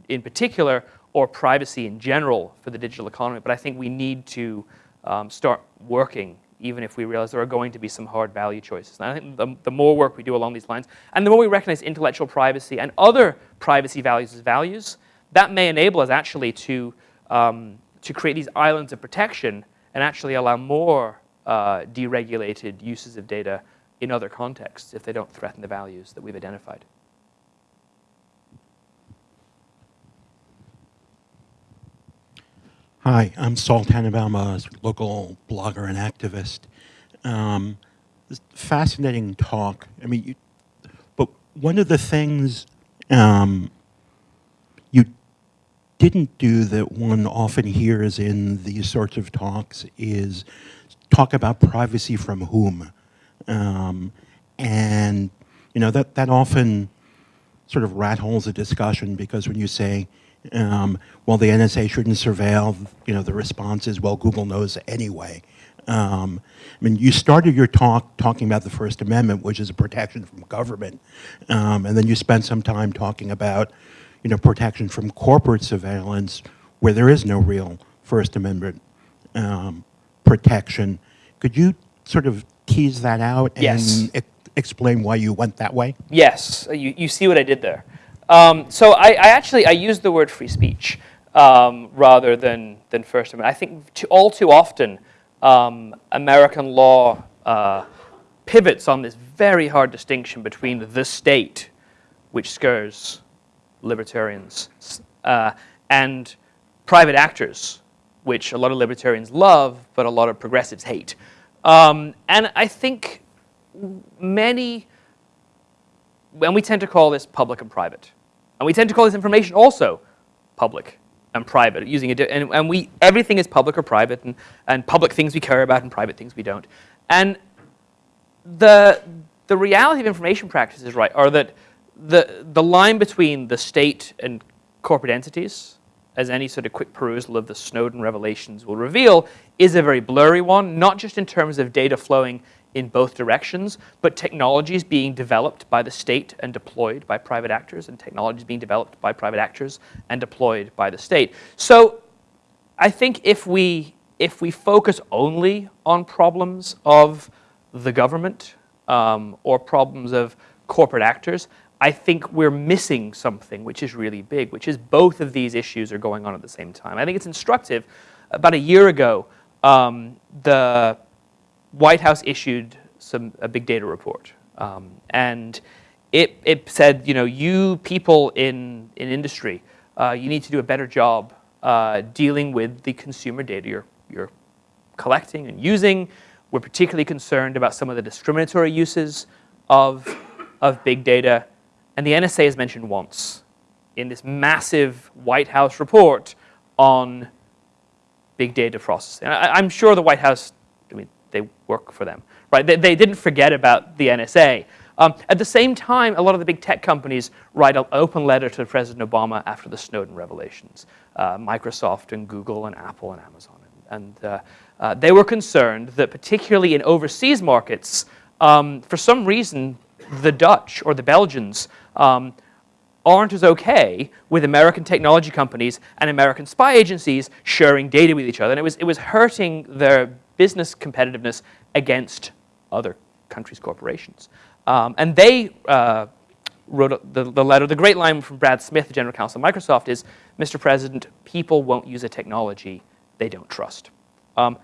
in particular or privacy in general for the digital economy. But I think we need to um, start working even if we realize there are going to be some hard value choices. And I think the, the more work we do along these lines, and the more we recognize intellectual privacy and other privacy values as values, that may enable us actually to um, to create these islands of protection and actually allow more uh, deregulated uses of data in other contexts if they don't threaten the values that we've identified. Hi, I'm Saul Tannenbaum, a local blogger and activist. Um, fascinating talk. I mean, you, but one of the things um, didn't do that one often hears in these sorts of talks is talk about privacy from whom. Um, and, you know, that, that often sort of rat holes a discussion because when you say, um, well, the NSA shouldn't surveil, you know, the response is, well, Google knows anyway. Um, I mean, you started your talk talking about the First Amendment, which is a protection from government, um, and then you spent some time talking about you know, protection from corporate surveillance where there is no real First Amendment um, protection. Could you sort of tease that out yes. and e explain why you went that way? Yes, you, you see what I did there. Um, so I, I, actually, I used the word free speech um, rather than, than First Amendment. I think to, all too often, um, American law uh, pivots on this very hard distinction between the state, which scurs libertarians, uh, and private actors, which a lot of libertarians love, but a lot of progressives hate. Um, and I think many, and we tend to call this public and private. And we tend to call this information also public and private, using it, and, and we, everything is public or private, and, and public things we care about and private things we don't. And the, the reality of information practices, right, are that the, the line between the state and corporate entities, as any sort of quick perusal of the Snowden revelations will reveal, is a very blurry one, not just in terms of data flowing in both directions, but technologies being developed by the state and deployed by private actors, and technologies being developed by private actors and deployed by the state. So I think if we if we focus only on problems of the government um, or problems of corporate actors, I think we're missing something which is really big, which is both of these issues are going on at the same time. I think it's instructive. About a year ago, um, the White House issued some, a big data report. Um, and it, it said, you know, you people in, in industry, uh, you need to do a better job uh, dealing with the consumer data you're, you're collecting and using. We're particularly concerned about some of the discriminatory uses of, of big data. And the NSA is mentioned once in this massive White House report on big data processing. I, am sure the White House, I mean, they work for them, right? They, they didn't forget about the NSA. Um, at the same time, a lot of the big tech companies write an open letter to President Obama after the Snowden revelations. Uh, Microsoft and Google and Apple and Amazon. And uh, uh, they were concerned that particularly in overseas markets, um, for some reason, the Dutch or the Belgians um, aren't as okay with American technology companies and American spy agencies sharing data with each other. And it was, it was hurting their business competitiveness against other countries' corporations. Um, and they uh, wrote the, the letter. The great line from Brad Smith, the general counsel of Microsoft, is, Mr. President, people won't use a technology they don't trust. Um,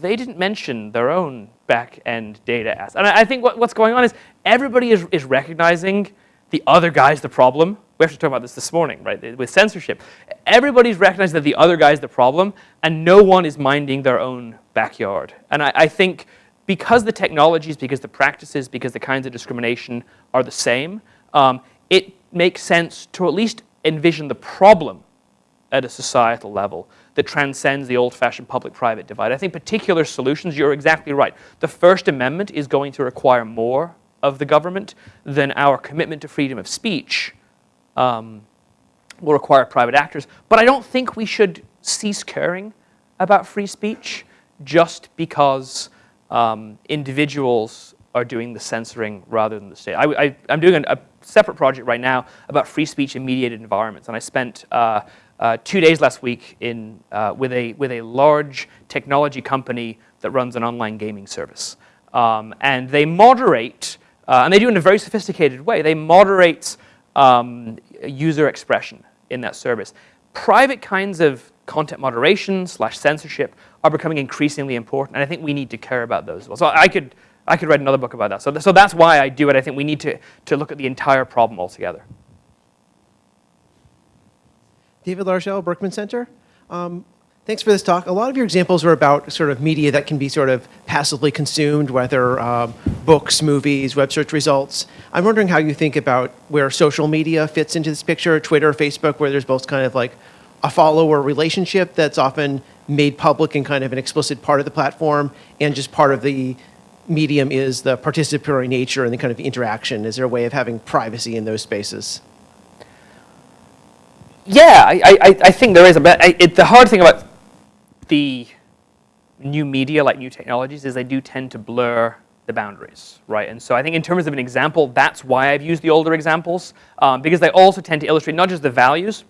they didn't mention their own back-end data assets. And I, I think what, what's going on is everybody is, is recognizing the other guy's the problem. We have to talk about this this morning, right, with censorship. Everybody's recognizing that the other guy's the problem, and no one is minding their own backyard. And I, I think because the technologies, because the practices, because the kinds of discrimination are the same, um, it makes sense to at least envision the problem at a societal level that transcends the old-fashioned public-private divide. I think particular solutions, you're exactly right. The First Amendment is going to require more of the government, than our commitment to freedom of speech um, will require private actors. But I don't think we should cease caring about free speech just because um, individuals are doing the censoring rather than the state. I, am doing a, a, separate project right now about free speech in mediated environments, and I spent uh, uh, two days last week in, uh, with, a, with a large technology company that runs an online gaming service. Um, and they moderate uh, and they do it in a very sophisticated way. They moderate um, user expression in that service. Private kinds of content moderation slash censorship are becoming increasingly important, and I think we need to care about those as well. So I could, I could write another book about that. So, th so that's why I do it. I think we need to, to look at the entire problem altogether. David Larochelle, Berkman Center. Um, Thanks for this talk. A lot of your examples were about sort of media that can be sort of passively consumed, whether um, books, movies, web search results. I'm wondering how you think about where social media fits into this picture, Twitter, Facebook, where there's both kind of like a follower relationship that's often made public and kind of an explicit part of the platform, and just part of the medium is the participatory nature and the kind of interaction. Is there a way of having privacy in those spaces? Yeah, I, I, I think there is. But I, it, the hard thing about the new media, like new technologies, is they do tend to blur the boundaries, right? And so I think in terms of an example, that's why I've used the older examples, um, because they also tend to illustrate not just the values,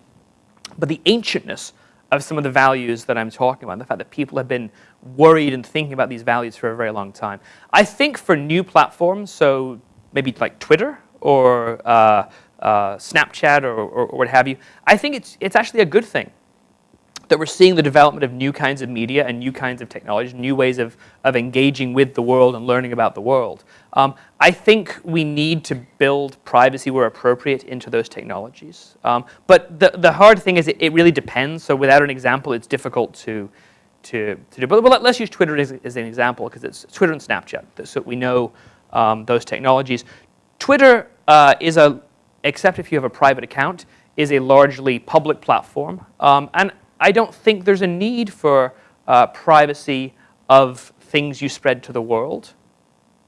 but the ancientness of some of the values that I'm talking about, the fact that people have been worried and thinking about these values for a very long time. I think for new platforms, so maybe like Twitter or uh, uh, Snapchat or, or, or what have you, I think it's, it's actually a good thing that we're seeing the development of new kinds of media and new kinds of technology, new ways of, of engaging with the world and learning about the world. Um, I think we need to build privacy where appropriate into those technologies. Um, but the, the hard thing is it, it, really depends. So without an example, it's difficult to, to, to do. But well, let's use Twitter as, as an example because it's Twitter and Snapchat. So we know um, those technologies. Twitter uh, is a, except if you have a private account, is a largely public platform. Um, and I don't think there's a need for uh, privacy of things you spread to the world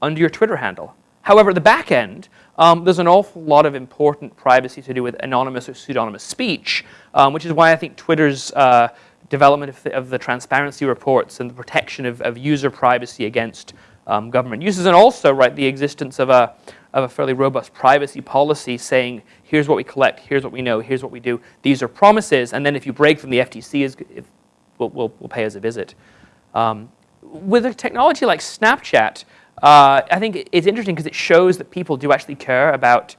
under your Twitter handle. However, at the back end, um, there's an awful lot of important privacy to do with anonymous or pseudonymous speech, um, which is why I think Twitter's uh, development of the, of the, transparency reports and the protection of, of user privacy against um, government uses, and also right, the existence of a, of a fairly robust privacy policy saying, here's what we collect, here's what we know, here's what we do, these are promises, and then if you break from the FTC is, if, will, will, will pay us a visit. Um, with a technology like Snapchat, uh, I think it's interesting because it shows that people do actually care about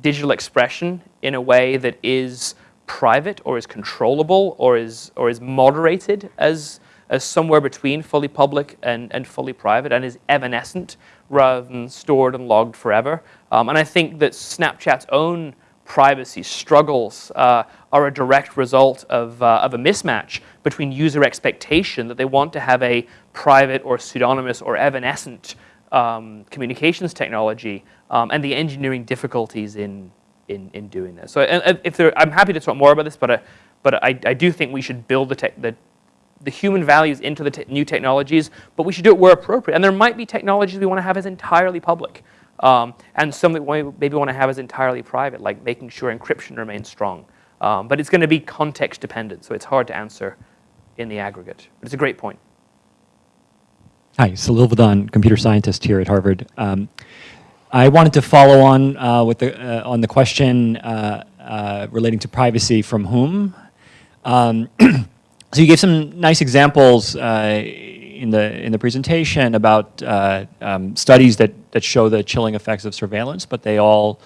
digital expression in a way that is private or is controllable or is, or is moderated as, as somewhere between fully public and, and fully private and is evanescent rather than stored and logged forever. Um, and I think that Snapchat's own privacy struggles uh, are a direct result of, uh, of a mismatch between user expectation that they want to have a private or pseudonymous or evanescent um, communications technology um, and the engineering difficulties in, in, in doing this. So if there, I'm happy to talk more about this, but, uh, but I, I do think we should build the, tech, the, the human values into the te new technologies, but we should do it where appropriate. And there might be technologies we want to have as entirely public. Um, and some that we maybe want to have as entirely private, like making sure encryption remains strong. Um, but it's going to be context dependent, so it's hard to answer in the aggregate. But it's a great point. Hi, Salil Vadhan, computer scientist here at Harvard. Um, I wanted to follow on uh, with the, uh, on the question uh, uh relating to privacy from whom. Um, so you gave some nice examples uh, in the in the presentation about uh, um, studies that that show the chilling effects of surveillance, but they all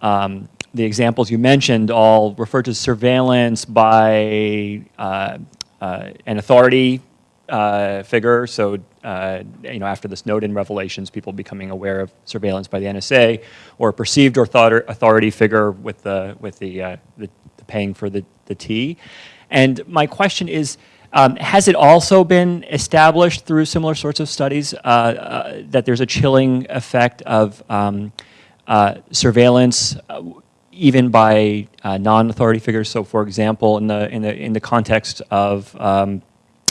um, the examples you mentioned all refer to surveillance by an authority uh, figure. So, uh, you know, after the Snowden revelations, people becoming aware of surveillance by the NSA, or a perceived authority figure with the with the, uh, the, the paying for the the T. And my question is. Um, has it also been established through similar sorts of studies uh, uh, that there's a chilling effect of um, uh, surveillance even by non-authority figures. So, for example, in the in the in the context of um,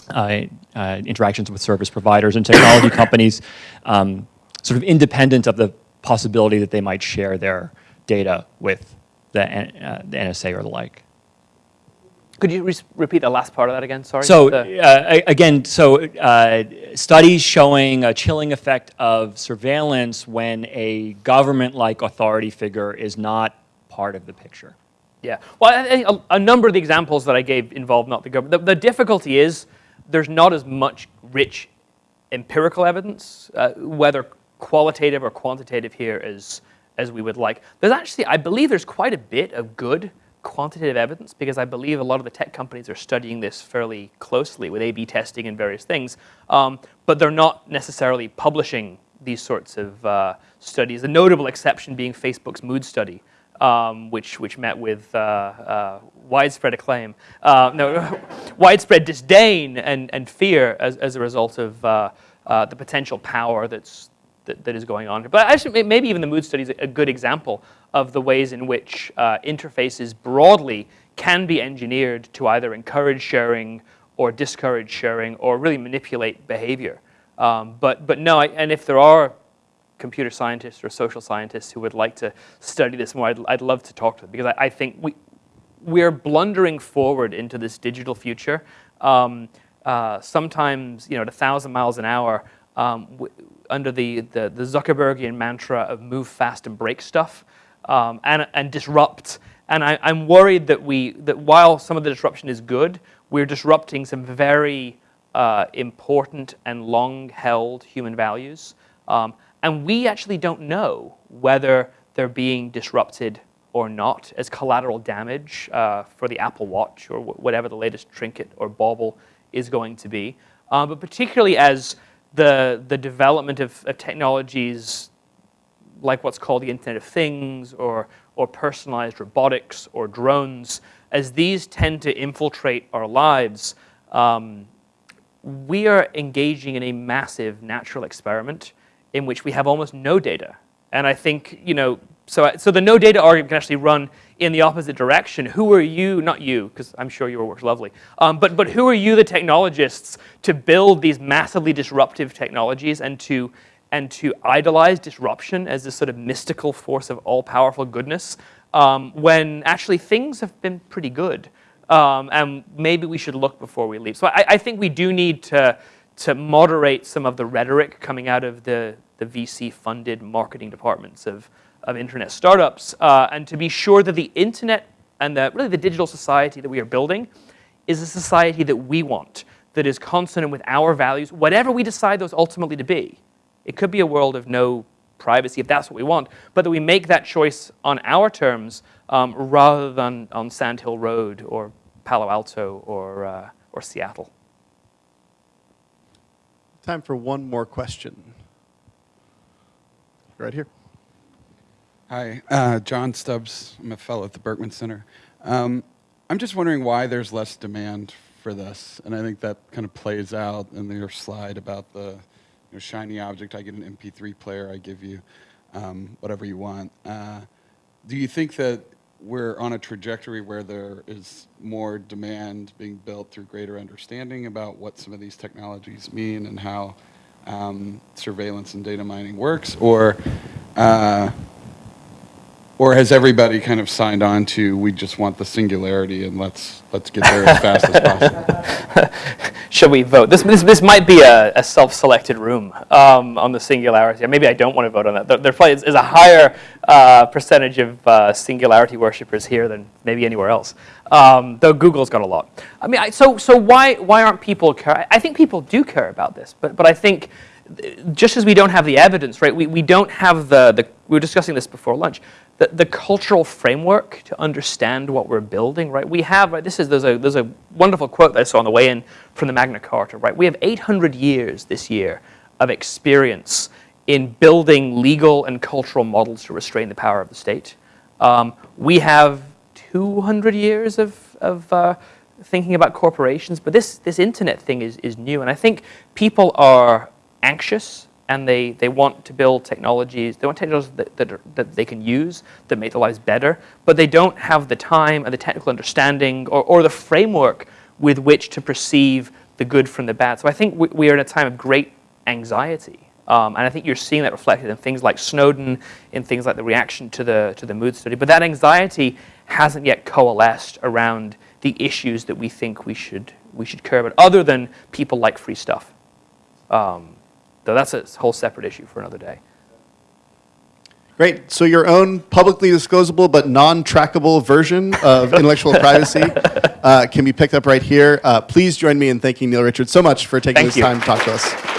uh, uh, interactions with service providers and technology companies, um, sort of independent of the possibility that they might share their data with the, uh, the NSA or the like. Could you re repeat the last part of that again? Sorry. So uh, again, so uh, studies showing a chilling effect of surveillance when a government-like authority figure is not part of the picture. Yeah. Well, a, a, number of the examples that I gave involve not the government. The, the difficulty is there's not as much rich empirical evidence, uh, whether qualitative or quantitative here as, as we would like. There's actually, I believe there's quite a bit of good quantitative evidence because I believe a lot of the tech companies are studying this fairly closely with A-B testing and various things, um, but they're not necessarily publishing these sorts of uh, studies. A notable exception being Facebook's mood study, um, which, which met with uh, uh, widespread acclaim, uh, no, widespread disdain and, and fear as, as a result of uh, uh, the potential power that's, that, that is going on. But actually, maybe even the mood study is a good example of the ways in which uh, interfaces broadly can be engineered to either encourage sharing or discourage sharing or really manipulate behavior. Um, but, but no, I, and if there are computer scientists or social scientists who would like to study this more, I'd, I'd love to talk to them because I, I, think we, we're blundering forward into this digital future. Um, uh, sometimes, you know, at a thousand miles an hour, um, under the, the, the, Zuckerbergian mantra of move fast and break stuff um, and, and disrupt. And I, am worried that we, that while some of the disruption is good, we're disrupting some very uh, important and long-held human values. Um, and we actually don't know whether they're being disrupted or not as collateral damage uh, for the Apple Watch or whatever the latest trinket or bauble is going to be. Um, but particularly as the, the development of, of, technologies like what's called the Internet of Things or, or personalized robotics or drones, as these tend to infiltrate our lives, um, we are engaging in a massive natural experiment in which we have almost no data. And I think, you know, so, so the no data argument can actually run in the opposite direction. Who are you, not you, because I'm sure your work's lovely, um, but, but who are you, the technologists, to build these massively disruptive technologies and to, and to idolize disruption as this sort of mystical force of all-powerful goodness um, when actually things have been pretty good. Um, and maybe we should look before we leave. So I, I think we do need to, to moderate some of the rhetoric coming out of the, the VC-funded marketing departments of, of internet startups, uh, and to be sure that the internet and the, really the digital society that we are building is a society that we want. that is consonant with our values, whatever we decide those ultimately to be. It could be a world of no privacy if that's what we want, but that we make that choice on our terms um, rather than on Sand Hill Road or Palo Alto or, uh, or Seattle. Time for one more question. Right here. Hi, uh, John Stubbs. I'm a fellow at the Berkman Center. Um, I'm just wondering why there's less demand for this, and I think that kind of plays out in your slide about the you know, shiny object. I get an MP3 player, I give you um, whatever you want. Uh, do you think that we're on a trajectory where there is more demand being built through greater understanding about what some of these technologies mean and how um, surveillance and data mining works, or uh, or has everybody kind of signed on to we just want the singularity and let's let's get there as fast as possible? Should we vote? This, this, this might be a, a self-selected room um, on the singularity. Maybe I don't want to vote on that. There, probably is, a higher uh, percentage of uh, singularity worshippers here than maybe anywhere else. Um, though Google's got a lot. I mean, I, so so why why aren't people care? I think people do care about this, but but I think just as we don't have the evidence, right? We, we don't have the, the we were discussing this before lunch the, the cultural framework to understand what we're building, right? We have, right, this is, there's a, there's a wonderful quote that I saw on the way in from the Magna Carta, right? We have 800 years this year of experience in building legal and cultural models to restrain the power of the state. Um, we have 200 years of, of uh, thinking about corporations, but this, this internet thing is, is new. And I think people are anxious and they, they want to build technologies, they want technologies that, that, are, that they can use that make their lives better, but they don't have the time and the technical understanding or, or the framework with which to perceive the good from the bad. So I think we, we are in a time of great anxiety. Um, and I think you're seeing that reflected in things like Snowden, in things like the reaction to the, to the mood study. But that anxiety hasn't yet coalesced around the issues that we think we should, we should care about, other than people like free stuff. Um, Though that's a whole separate issue for another day. Great. So your own publicly disclosable but non-trackable version of intellectual privacy uh, can be picked up right here. Uh, please join me in thanking Neil Richards so much for taking Thank this you. time to talk to us.